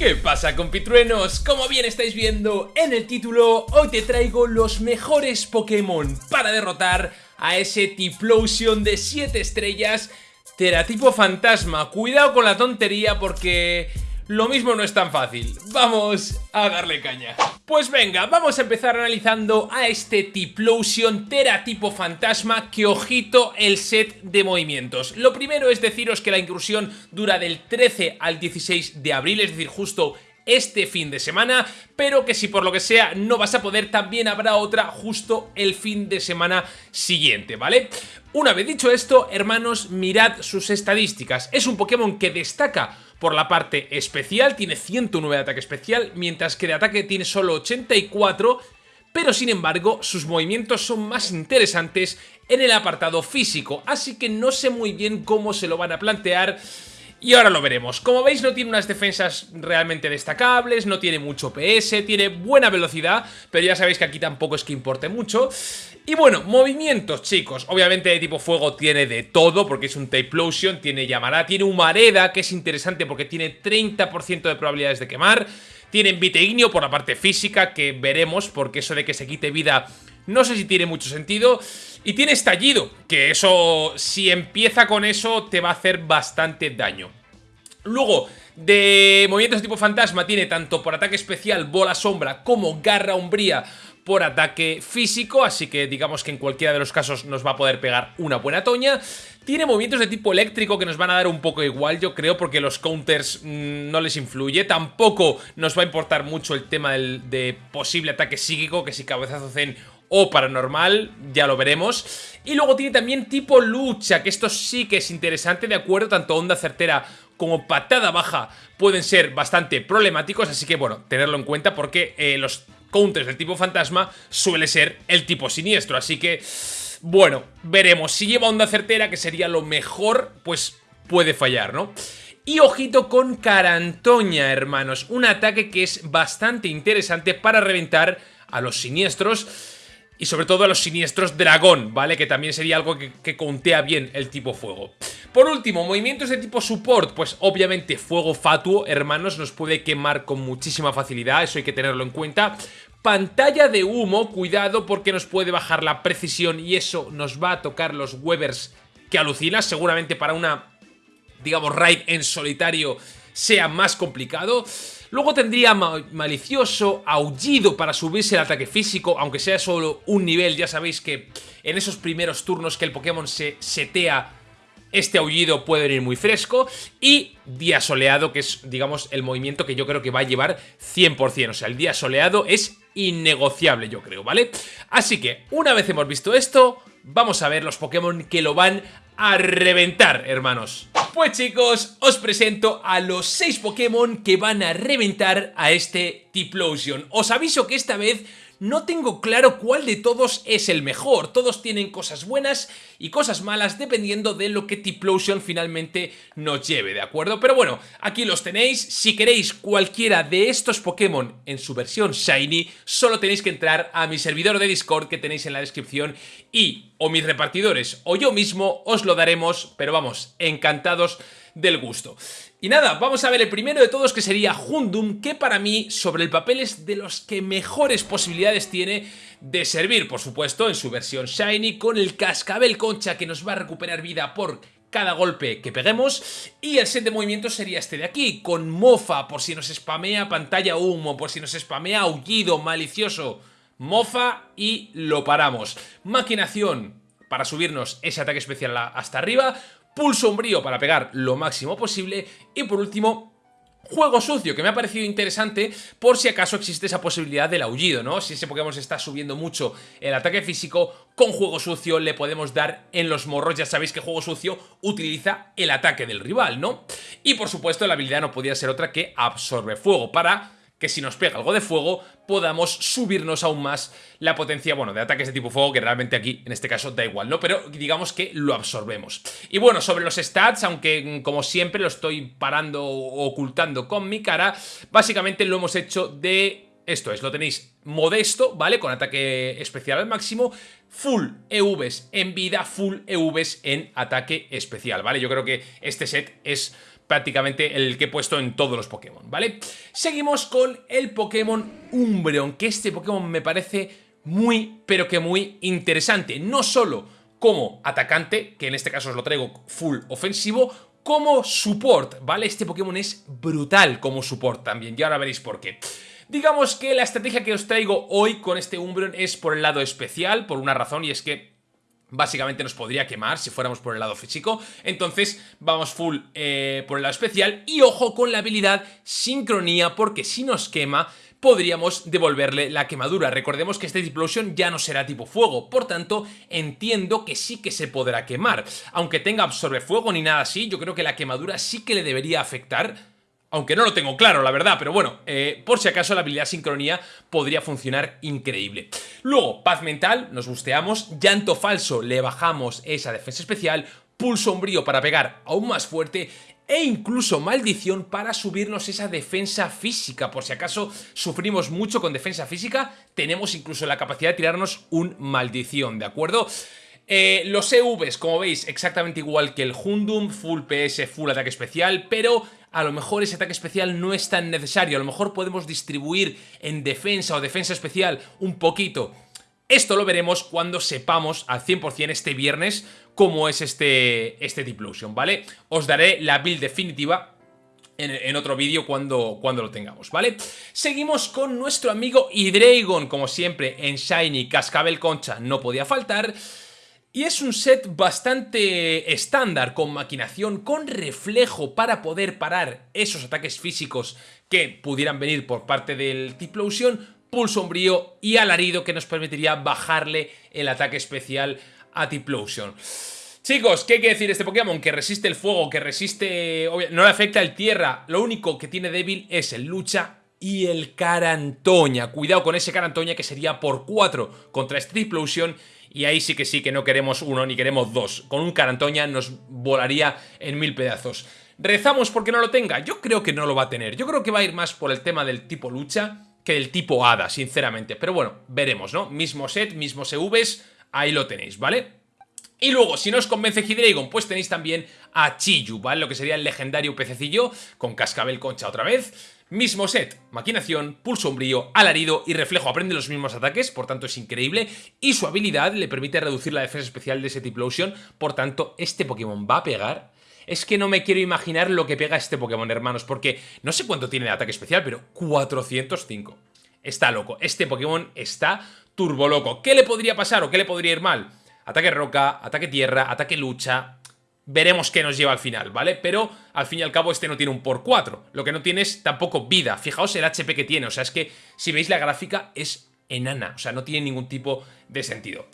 ¿Qué pasa compitruenos? Como bien estáis viendo en el título, hoy te traigo los mejores Pokémon para derrotar a ese Tiplosion de 7 estrellas Teratipo Fantasma. Cuidado con la tontería porque lo mismo no es tan fácil. Vamos a darle caña. Pues venga, vamos a empezar analizando a este Tiplosion Tera tipo fantasma que ojito el set de movimientos. Lo primero es deciros que la incursión dura del 13 al 16 de abril, es decir, justo este fin de semana, pero que si por lo que sea no vas a poder, también habrá otra justo el fin de semana siguiente, ¿vale? Una vez dicho esto, hermanos, mirad sus estadísticas. Es un Pokémon que destaca por la parte especial, tiene 109 de ataque especial, mientras que de ataque tiene solo 84, pero sin embargo sus movimientos son más interesantes en el apartado físico, así que no sé muy bien cómo se lo van a plantear y ahora lo veremos. Como veis no tiene unas defensas realmente destacables, no tiene mucho PS, tiene buena velocidad, pero ya sabéis que aquí tampoco es que importe mucho. Y bueno, movimientos, chicos. Obviamente de tipo fuego tiene de todo, porque es un Typlosion, tiene llamará, tiene Humareda, que es interesante porque tiene 30% de probabilidades de quemar. Tiene Vitegnio por la parte física, que veremos, porque eso de que se quite vida no sé si tiene mucho sentido. Y tiene estallido, que eso, si empieza con eso, te va a hacer bastante daño. Luego, de movimientos de tipo fantasma, tiene tanto por ataque especial, bola sombra, como garra umbría por ataque físico, así que digamos que en cualquiera de los casos nos va a poder pegar una buena toña. Tiene movimientos de tipo eléctrico que nos van a dar un poco igual, yo creo, porque los counters mm, no les influye. Tampoco nos va a importar mucho el tema del, de posible ataque psíquico, que si cabezazo zen o paranormal, ya lo veremos. Y luego tiene también tipo lucha, que esto sí que es interesante, de acuerdo, tanto onda certera como patada baja pueden ser bastante problemáticos, así que bueno, tenerlo en cuenta porque eh, los counters del tipo fantasma suele ser el tipo siniestro, así que bueno, veremos. Si lleva onda certera, que sería lo mejor, pues puede fallar, ¿no? Y ojito con Carantoña, hermanos, un ataque que es bastante interesante para reventar a los siniestros y sobre todo a los siniestros dragón, ¿vale? Que también sería algo que, contea bien el tipo fuego. Por último, movimientos de tipo support, pues obviamente fuego fatuo, hermanos, nos puede quemar con muchísima facilidad, eso hay que tenerlo en cuenta. Pantalla de humo, cuidado porque nos puede bajar la precisión y eso nos va a tocar los Webers que alucinas, seguramente para una, digamos, raid en solitario sea más complicado. Luego tendría malicioso, aullido para subirse el ataque físico, aunque sea solo un nivel, ya sabéis que en esos primeros turnos que el Pokémon se setea este aullido puede venir muy fresco y día soleado, que es, digamos, el movimiento que yo creo que va a llevar 100%. O sea, el día soleado es innegociable, yo creo, ¿vale? Así que, una vez hemos visto esto, vamos a ver los Pokémon que lo van a reventar, hermanos. Pues chicos, os presento a los 6 Pokémon que van a reventar a este Tiplosion. Os aviso que esta vez no tengo claro cuál de todos es el mejor. Todos tienen cosas buenas y cosas malas dependiendo de lo que Tiplosion finalmente nos lleve, ¿de acuerdo? Pero bueno, aquí los tenéis. Si queréis cualquiera de estos Pokémon en su versión Shiny, solo tenéis que entrar a mi servidor de Discord que tenéis en la descripción y o mis repartidores o yo mismo os lo daremos, pero vamos, encantados del gusto. Y nada, vamos a ver el primero de todos que sería Hundum, que para mí sobre el papel es de los que mejores posibilidades tiene de servir, por supuesto, en su versión Shiny, con el cascabel concha que nos va a recuperar vida por cada golpe que peguemos. Y el set de movimientos sería este de aquí, con mofa por si nos spamea pantalla humo, por si nos spamea aullido malicioso, mofa y lo paramos. Maquinación para subirnos ese ataque especial hasta arriba, pulso sombrío para pegar lo máximo posible y por último Juego sucio, que me ha parecido interesante por si acaso existe esa posibilidad del aullido, ¿no? Si ese Pokémon se está subiendo mucho el ataque físico, con Juego Sucio le podemos dar en los morros. Ya sabéis que Juego Sucio utiliza el ataque del rival, ¿no? Y por supuesto la habilidad no podía ser otra que Absorbe Fuego para que si nos pega algo de fuego podamos subirnos aún más la potencia, bueno, de ataques de tipo fuego, que realmente aquí, en este caso, da igual, ¿no? Pero digamos que lo absorbemos. Y bueno, sobre los stats, aunque mm, como siempre lo estoy parando o ocultando con mi cara, básicamente lo hemos hecho de... Esto es, lo tenéis modesto, ¿vale? Con ataque especial al máximo, full EVs en vida, full EVs en ataque especial, ¿vale? Yo creo que este set es prácticamente el que he puesto en todos los Pokémon, ¿vale? Seguimos con el Pokémon Umbreon, que este Pokémon me parece muy, pero que muy interesante. No solo como atacante, que en este caso os lo traigo full ofensivo, como support, ¿vale? Este Pokémon es brutal como support también, y ahora veréis por qué. Digamos que la estrategia que os traigo hoy con este Umbreon es por el lado especial, por una razón, y es que básicamente nos podría quemar si fuéramos por el lado físico. Entonces vamos full eh, por el lado especial y ojo con la habilidad sincronía porque si nos quema podríamos devolverle la quemadura. Recordemos que este Diplosion ya no será tipo fuego, por tanto entiendo que sí que se podrá quemar. Aunque tenga absorbe fuego ni nada así, yo creo que la quemadura sí que le debería afectar aunque no lo tengo claro, la verdad, pero bueno, eh, por si acaso la habilidad sincronía podría funcionar increíble. Luego, paz mental, nos busteamos, llanto falso, le bajamos esa defensa especial, pulso sombrío para pegar aún más fuerte e incluso maldición para subirnos esa defensa física. Por si acaso sufrimos mucho con defensa física, tenemos incluso la capacidad de tirarnos un maldición, ¿de acuerdo? Eh, los EVs, como veis, exactamente igual que el Hundum, full PS, full ataque especial, pero a lo mejor ese ataque especial no es tan necesario, a lo mejor podemos distribuir en defensa o defensa especial un poquito. Esto lo veremos cuando sepamos al 100% este viernes cómo es este, este Diplosion, ¿vale? Os daré la build definitiva en, otro vídeo cuando, cuando lo tengamos, ¿vale? Seguimos con nuestro amigo Hydreigon, como siempre en Shiny Cascabel Concha no podía faltar... Y es un set bastante estándar, con maquinación, con reflejo para poder parar esos ataques físicos que pudieran venir por parte del Tiplosion, pulso sombrío y alarido que nos permitiría bajarle el ataque especial a Tiplosion. Chicos, ¿qué quiere decir este Pokémon? Que resiste el fuego, que resiste... No le afecta el tierra, lo único que tiene débil es el lucha y el Carantoña. Cuidado con ese Carantoña que sería por 4 contra este Tiplosion y ahí sí que sí que no queremos uno ni queremos dos. Con un Carantoña nos volaría en mil pedazos. ¿Rezamos porque no lo tenga? Yo creo que no lo va a tener. Yo creo que va a ir más por el tema del tipo lucha que del tipo hada, sinceramente. Pero bueno, veremos, ¿no? Mismo set, mismos EVs, ahí lo tenéis, ¿vale? Y luego, si no os convence Hydreigon, pues tenéis también a Chiyu, ¿vale? Lo que sería el legendario pececillo con cascabel concha otra vez. Mismo set, maquinación, pulso sombrío, alarido y reflejo aprende los mismos ataques, por tanto es increíble, y su habilidad le permite reducir la defensa especial de ese Tiplosion, por tanto este Pokémon va a pegar es que no me quiero imaginar lo que pega este Pokémon, hermanos, porque no sé cuánto tiene de ataque especial, pero 405. Está loco, este Pokémon está turbo loco. ¿Qué le podría pasar o qué le podría ir mal? Ataque roca, ataque tierra, ataque lucha, veremos qué nos lleva al final, ¿vale? Pero al fin y al cabo este no tiene un por 4, lo que no tiene es tampoco vida, fijaos el HP que tiene, o sea, es que si veis la gráfica es enana, o sea, no tiene ningún tipo de sentido.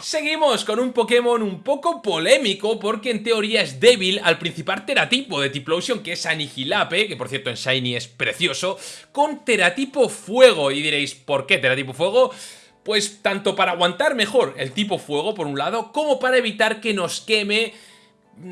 Seguimos con un Pokémon un poco polémico porque en teoría es débil al principal teratipo de Tiplosion que es Anihilape, que por cierto en Shiny es precioso, con teratipo fuego y diréis, ¿por qué teratipo fuego? Pues tanto para aguantar mejor el tipo fuego por un lado, como para evitar que nos queme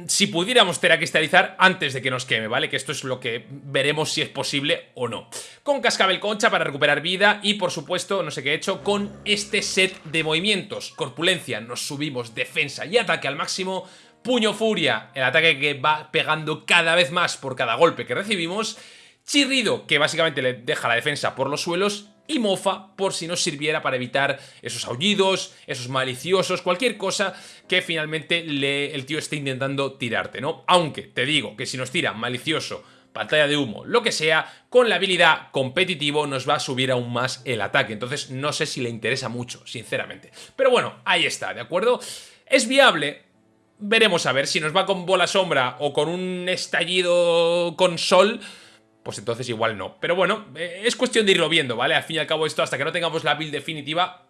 si pudiéramos teracristalizar antes de que nos queme, ¿vale? Que esto es lo que veremos si es posible o no. Con cascabel concha para recuperar vida y, por supuesto, no sé qué he hecho, con este set de movimientos. Corpulencia, nos subimos defensa y ataque al máximo. Puño furia, el ataque que va pegando cada vez más por cada golpe que recibimos. Chirrido, que básicamente le deja la defensa por los suelos y mofa por si nos sirviera para evitar esos aullidos, esos maliciosos, cualquier cosa que finalmente el tío esté intentando tirarte, ¿no? Aunque te digo que si nos tira malicioso, pantalla de humo, lo que sea, con la habilidad competitivo nos va a subir aún más el ataque. Entonces no sé si le interesa mucho, sinceramente. Pero bueno, ahí está, ¿de acuerdo? Es viable, veremos a ver si nos va con bola sombra o con un estallido con sol pues entonces igual no. Pero bueno, eh, es cuestión de irlo viendo, ¿vale? Al fin y al cabo esto, hasta que no tengamos la build definitiva,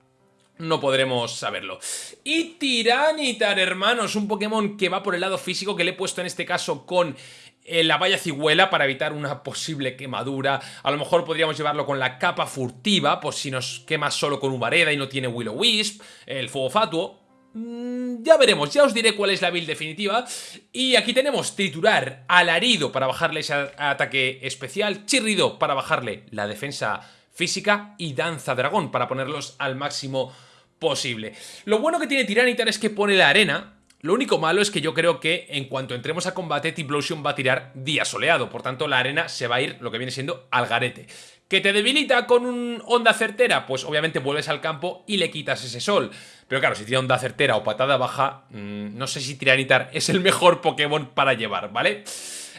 no podremos saberlo. Y Tiranitar, hermanos, un Pokémon que va por el lado físico, que le he puesto en este caso con eh, la valla cigüela para evitar una posible quemadura. A lo mejor podríamos llevarlo con la capa furtiva, por si nos quema solo con Ubareda y no tiene Willow Wisp, el fuego fatuo. Mm, ya veremos, ya os diré cuál es la build definitiva. Y aquí tenemos triturar, alarido para bajarle ese ataque especial, chirrido para bajarle la defensa física y danza dragón para ponerlos al máximo posible. Lo bueno que tiene Tiranitar es que pone la arena, Lo único malo es que yo creo que en cuanto entremos a combate, Tiplosion va a tirar día soleado. Por tanto, la arena se va a ir lo que viene siendo al garete. ¿Que te debilita con un onda certera? Pues obviamente vuelves al campo y le quitas ese sol. Pero claro, si tiene onda certera o patada baja, mmm, no sé si Tiranitar es el mejor Pokémon para llevar, ¿vale?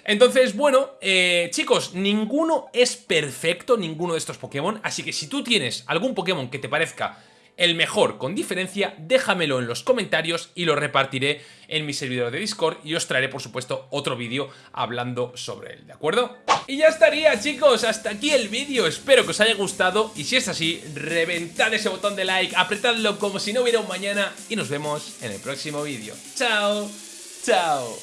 Entonces, bueno, eh, chicos, ninguno es perfecto, ninguno de estos Pokémon. Así que si tú tienes algún Pokémon que te parezca el mejor con diferencia, déjamelo en los comentarios y lo repartiré en mi servidor de Discord y os traeré por supuesto otro vídeo hablando sobre él, ¿de acuerdo? Y ya estaría chicos, hasta aquí el vídeo, espero que os haya gustado y si es así, reventad ese botón de like, apretadlo como si no hubiera un mañana y nos vemos en el próximo vídeo. ¡Chao! ¡Chao!